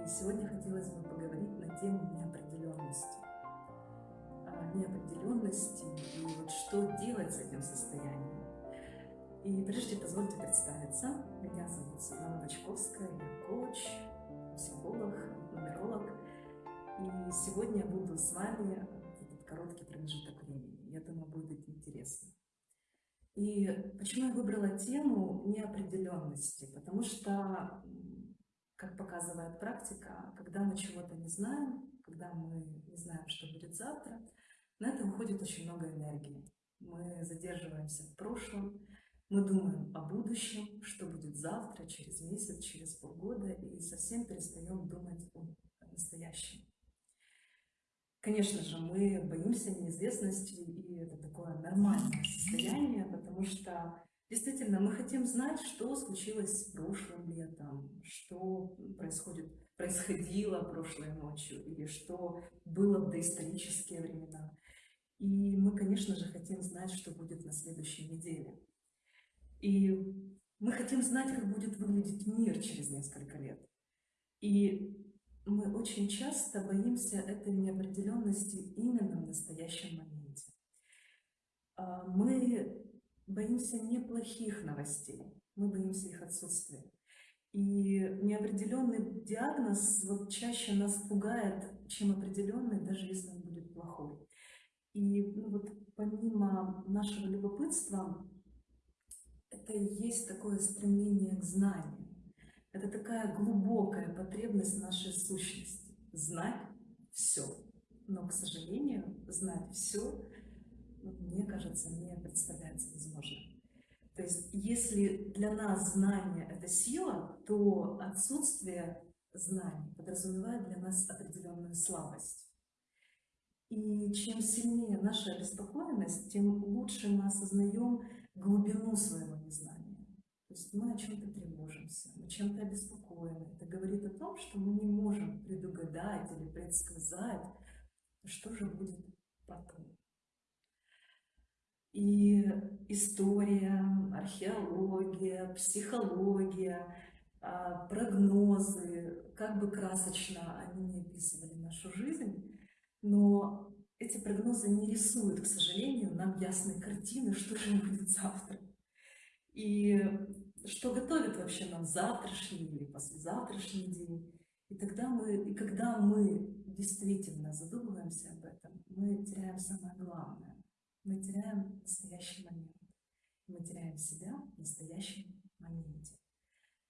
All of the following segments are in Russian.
И сегодня хотелось бы поговорить на тему неопределенности. О неопределенности и вот что делать с этим состоянием. И прежде позвольте представиться. Меня зовут Светлана Бочковская, я коуч, психолог, нумеролог. И сегодня я буду с вами этот короткий промежуток времени. Я думаю, будет интересно. И почему я выбрала тему неопределенности? Потому что как показывает практика, когда мы чего-то не знаем, когда мы не знаем, что будет завтра, на это уходит очень много энергии. Мы задерживаемся в прошлом, мы думаем о будущем, что будет завтра, через месяц, через полгода, и совсем перестаем думать о настоящем. Конечно же, мы боимся неизвестности, и это такое нормальное состояние, потому что Действительно, мы хотим знать, что случилось прошлым летом, что происходит, происходило прошлой ночью, или что было в доисторические времена. И мы, конечно же, хотим знать, что будет на следующей неделе. И мы хотим знать, как будет выглядеть мир через несколько лет. И мы очень часто боимся этой неопределенности именно в настоящем моменте. А, мы боимся не плохих новостей, мы боимся их отсутствия. И неопределенный диагноз вот чаще нас пугает, чем определенный, даже если он будет плохой. И ну, вот помимо нашего любопытства, это и есть такое стремление к знанию. Это такая глубокая потребность нашей сущности. Знать все. Но, к сожалению, знать все мне кажется, не представляется возможным. То есть, если для нас знание – это сила, то отсутствие знаний подразумевает для нас определенную слабость. И чем сильнее наша обеспокоенность, тем лучше мы осознаем глубину своего незнания. То есть мы о чем-то тревожимся, мы чем-то обеспокоены. Это говорит о том, что мы не можем предугадать или предсказать, что же будет потом. И история, археология, психология, а, прогнозы, как бы красочно они не описывали нашу жизнь, но эти прогнозы не рисуют, к сожалению, нам ясной картины, что же будет завтра. И что готовит вообще нам завтрашний или послезавтрашний день. И тогда мы, и когда мы действительно задумываемся об этом, мы теряем самое главное мы теряем настоящий момент. Мы теряем себя в настоящем моменте.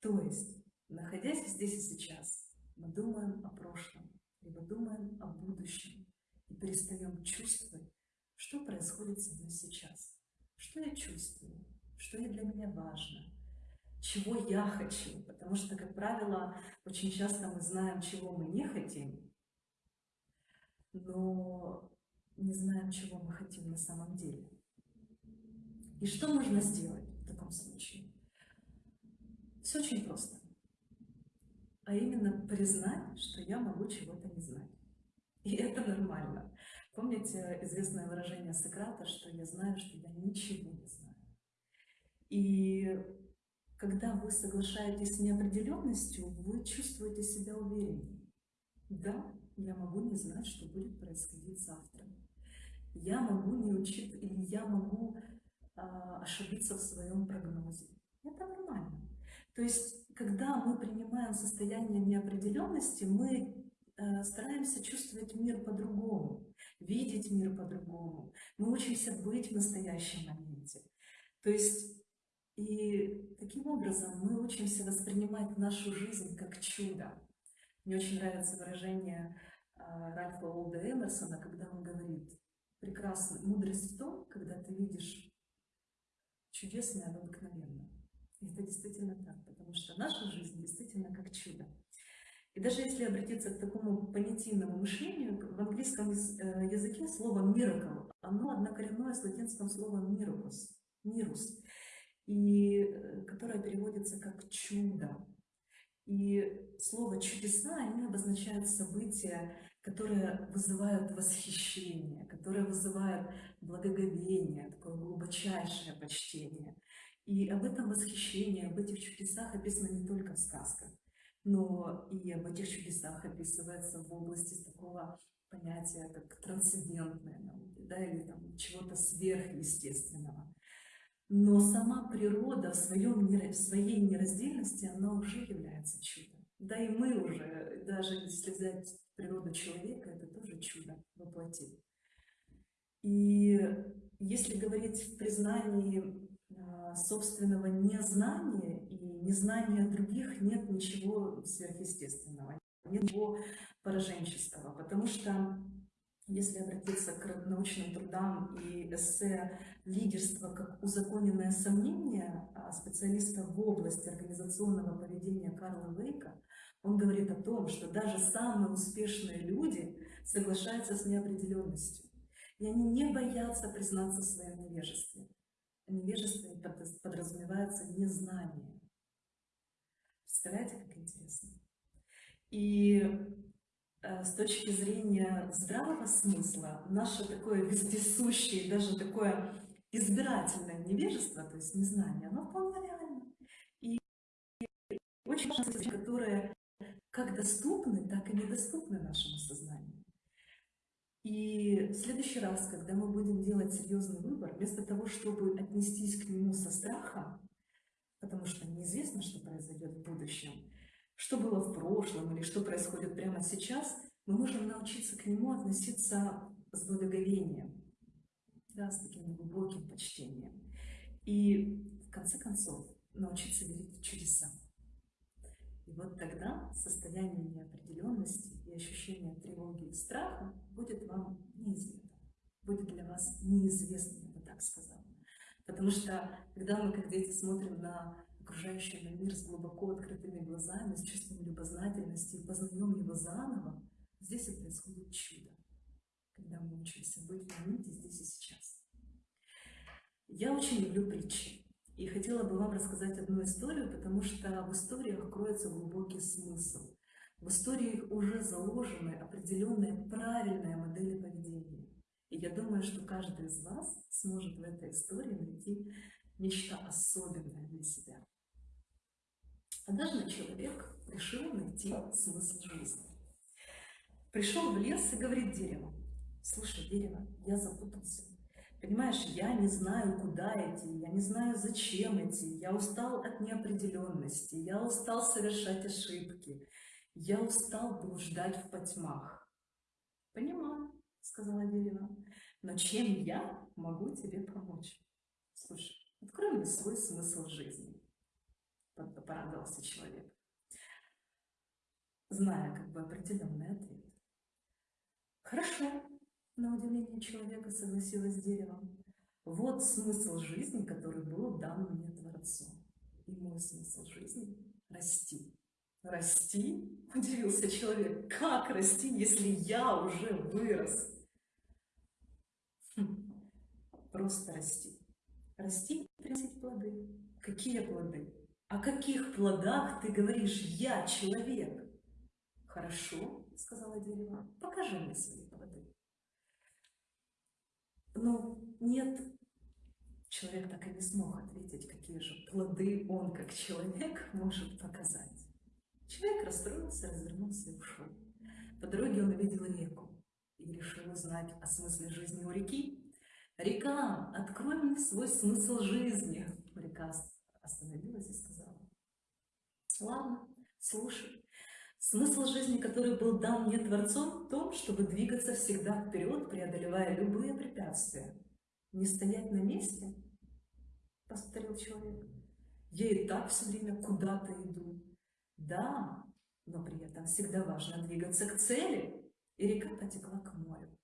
То есть, находясь здесь и сейчас, мы думаем о прошлом, либо думаем о будущем и перестаем чувствовать, что происходит со мной сейчас, что я чувствую, что для меня важно, чего я хочу, потому что, как правило, очень часто мы знаем, чего мы не хотим, но не знаем, чего мы хотим на самом деле. И что можно сделать в таком случае? Все очень просто. А именно признать, что я могу чего-то не знать. И это нормально. Помните известное выражение Сократа, что я знаю, что я ничего не знаю. И когда вы соглашаетесь с неопределенностью, вы чувствуете себя увереннее. Да, я могу не знать, что будет происходить завтра я могу не учить или я могу а, ошибиться в своем прогнозе. Это нормально. То есть, когда мы принимаем состояние неопределенности, мы э, стараемся чувствовать мир по-другому, видеть мир по-другому. Мы учимся быть в настоящем моменте. То есть, и таким образом мы учимся воспринимать нашу жизнь как чудо. Мне очень нравится выражение э, Ральфа Олда Эмерсона, когда он говорит, прекрасно. Мудрость в том, когда ты видишь чудесное обыкновенно. И это действительно так, потому что наша жизнь действительно как чудо. И даже если обратиться к такому понятийному мышлению, в английском э, языке слово miracle, оно однокоренное с латинским словом mirus, mirus, и, э, которое переводится как чудо. И слово «чудеса» они обозначают события, которые вызывают восхищение, которые вызывают благоговение, такое глубочайшее почтение. И об этом восхищении, об этих чудесах описано не только в сказках, но и об этих чудесах описывается в области такого понятия, как трансцендентная наука, да, или там чего-то сверхъестественного. Но сама природа в, своем, в своей нераздельности, она уже является чудом. Да и мы уже, даже если взять природу человека, это тоже чудо воплотить. И если говорить в признании а, собственного незнания и незнания других, нет ничего сверхъестественного, нет ничего пораженческого, потому что если обратиться к научным трудам и эссе «Лидерство как узаконенное сомнение» а, специалиста в области организационного поведения Карла Вейка, он говорит о том, что даже самые успешные люди соглашаются с неопределенностью. И они не боятся признаться в своем невежестве. Невежество подразумевается незнание. Представляете, как интересно? И э, с точки зрения здравого смысла, наше такое вездесущее, даже такое избирательное невежество, то есть незнание, оно вполне реально. И очень важно, которые как доступны, так и недоступны нашему сознанию. И в следующий раз, когда мы будем делать серьезный выбор, вместо того, чтобы отнестись к нему со страхом, потому что неизвестно, что произойдет в будущем, что было в прошлом или что происходит прямо сейчас, мы можем научиться к нему относиться с благоговением, да, с таким глубоким почтением. И в конце концов научиться верить в чудеса. И вот тогда состояние неопределенности и ощущение тревоги и страха будет вам неизвестно, будет для вас неизвестным, я бы так сказала. Потому что, когда мы, как дети, смотрим на окружающий мир с глубоко открытыми глазами, с чувством любознательности и познаем его заново, здесь и происходит чудо, когда мы учимся быть в моменте здесь и сейчас. Я очень люблю притчи. И хотела бы вам рассказать одну историю, потому что в историях кроется глубокий смысл. В истории уже заложены определенные правильные модели поведения. И я думаю, что каждый из вас сможет в этой истории найти нечто особенное для себя. Однажды человек решил найти смысл жизни. Пришел в лес и говорит дереву, слушай, дерево, я запутался. Понимаешь, я не знаю, куда идти, я не знаю, зачем идти, я устал от неопределенности, я устал совершать ошибки, я устал блуждать в потьмах. Понимаю, сказала дерево, но чем я могу тебе помочь? Слушай, открой мне свой смысл жизни, порадовался человек, зная как бы определенный ответ. Хорошо, на удивление человека согласилась с деревом. Вот смысл жизни, который был дан мне Творцом. И мой смысл жизни – расти. Расти? Удивился человек. Как расти, если я уже вырос? Хм. Просто расти. Расти и приносить плоды. Какие плоды? О каких плодах ты говоришь «я человек»? Хорошо, сказала дерево, покажи мне свои Но нет, человек так и не смог ответить, какие же плоды он, как человек, может показать. Человек расстроился, развернулся и ушел. По дороге он увидел реку и решил узнать о смысле жизни у реки. «Река, открой мне свой смысл жизни!» Река остановилась и сказала. «Ладно, слушай. Смысл жизни, который был дан мне Творцом, в том, чтобы двигаться всегда вперед, преодолевая любые препятствия. Не стоять на месте, повторил человек. Я и так все время куда-то иду. Да, но при этом всегда важно двигаться к цели. И река потекла к морю.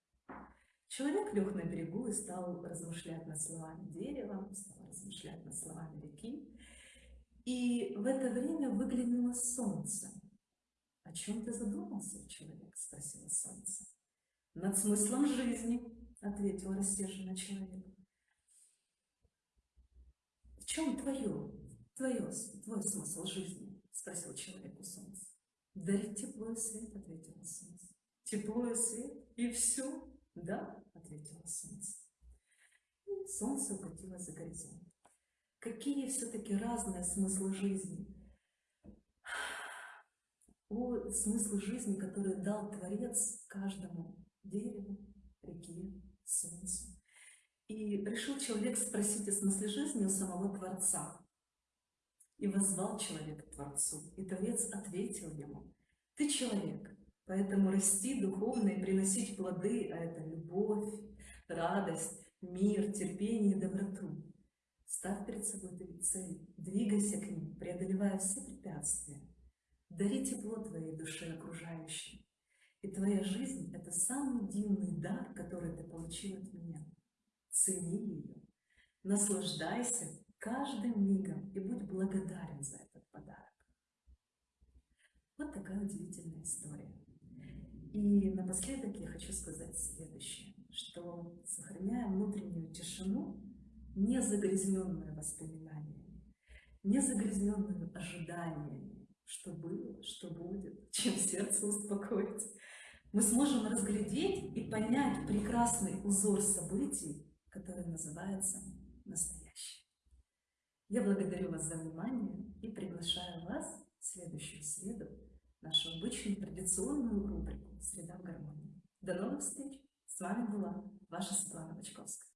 Человек лег на берегу и стал размышлять над словами дерева, стал размышлять над словами реки. И в это время выглянуло солнце. «О чем ты задумался, человек?» – спросила солнце. «Над смыслом жизни», – ответил рассерженный человек. «В чем твое, твое, твой смысл жизни?» – спросил человек у солнца. «Дарить тепло и свет», – ответило солнце. «Тепло и свет? И все?» «Да», – ответило солнце. И солнце укатилось за горизонт. Какие все-таки разные смыслы жизни – о смысле жизни, который дал Творец каждому дереву, реке, солнцу. И решил человек спросить о смысле жизни у самого Творца. И возвал человек к Творцу, и Творец ответил ему, «Ты человек, поэтому расти духовно и приносить плоды, а это любовь, радость, мир, терпение и доброту. Ставь перед собой три двигайся к ним, преодолевая все препятствия. Дари тепло твоей душе окружающим. И твоя жизнь — это самый дивный дар, который ты получил от меня. Цени ее, наслаждайся каждым мигом и будь благодарен за этот подарок. Вот такая удивительная история. И напоследок я хочу сказать следующее, что сохраняя внутреннюю тишину, не загрязненную воспоминаниями, не загрязненную ожиданиями, что было, что будет, чем сердце успокоить, мы сможем разглядеть и понять прекрасный узор событий, который называется настоящее. Я благодарю вас за внимание и приглашаю вас в следующую среду нашу обычную традиционную рубрику «Среда в гармонии». До новых встреч! С вами была ваша Светлана Бочковская.